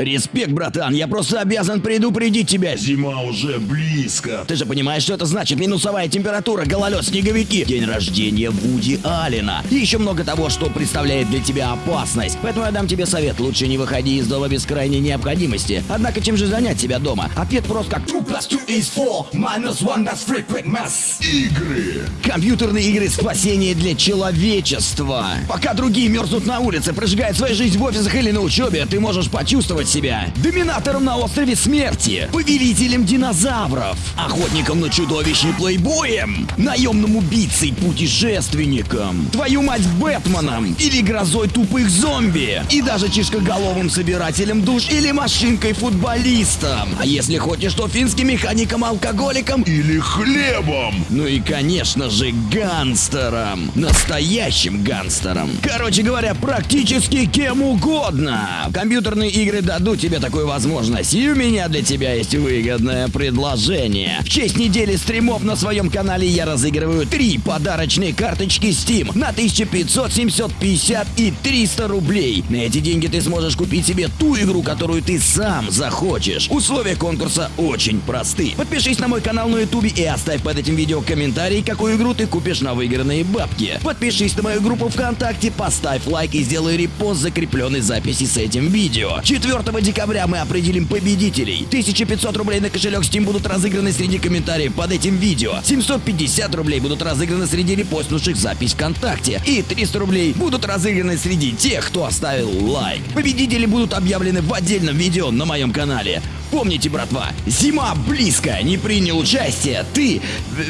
Респект, братан, я просто обязан предупредить тебя. Зима уже близко. Ты же понимаешь, что это значит? Минусовая температура, гололед, снеговики, день рождения Вуди Аллена. И еще много того, что представляет для тебя опасность. Поэтому я дам тебе совет, лучше не выходи из дома без крайней необходимости. Однако чем же занять себя дома? Ответ прост как 2 plus 2 is 4, minus 1 that's frequent mass. Игры. Компьютерные игры спасение для человечества. Пока другие мерзнут на улице, прожигают свою жизнь в офисах или на учебе, ты можешь почувствовать себя доминатором на острове смерти, повелителем динозавров, охотником на чудовищ и плейбоем, наемным убийцей, путешественником, твою мать Бэтменом или грозой тупых зомби, и даже чешкоголовым собирателем душ или машинкой-футболистом. А если хочешь, то финским механиком-алкоголиком Или хлебом. ну и, конечно же, гангстером. Настоящим гангстером. Короче говоря, практически кем угодно. Компьютерные игры дадут тебе такую возможность. И у меня для тебя есть выгодное предложение. В честь недели стримов на своем канале я разыгрываю три подарочные карточки Steam на 1500, 750 и 300 рублей. На эти деньги ты сможешь купить себе ту игру, которую ты сам захочешь. Условия конкурса очень просты. Подпишись на мой канал на ютубе и оставь под этим видео комментарий, какую игру ты купишь на выигранные бабки. Подпишись на мою группу ВКонтакте, поставь лайк и сделай репост закрепленной записи с этим видео. 4 декабря мы определим победителей. 1500 рублей на кошелек Steam будут разыграны среди комментариев под этим видео. 750 рублей будут разыграны среди репостнувших запись ВКонтакте. И 300 рублей будут разыграны среди тех, кто оставил лайк. Победители будут объявлены в отдельном видео на моем канале. Помните, братва, зима близко, не принял участие, ты... э,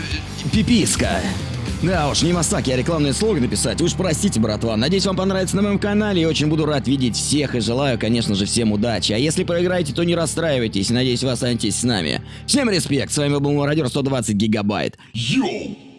Пиписка. Да уж, не мастак я рекламный слоган написать. Уж простите, братва. Надеюсь, вам понравится на моем канале. И очень буду рад видеть всех. И желаю, конечно же, всем удачи. А если проиграете, то не расстраивайтесь. Надеюсь, вы останетесь с нами. Всем респект. С вами был мародер 120 гигабайт. Йоу.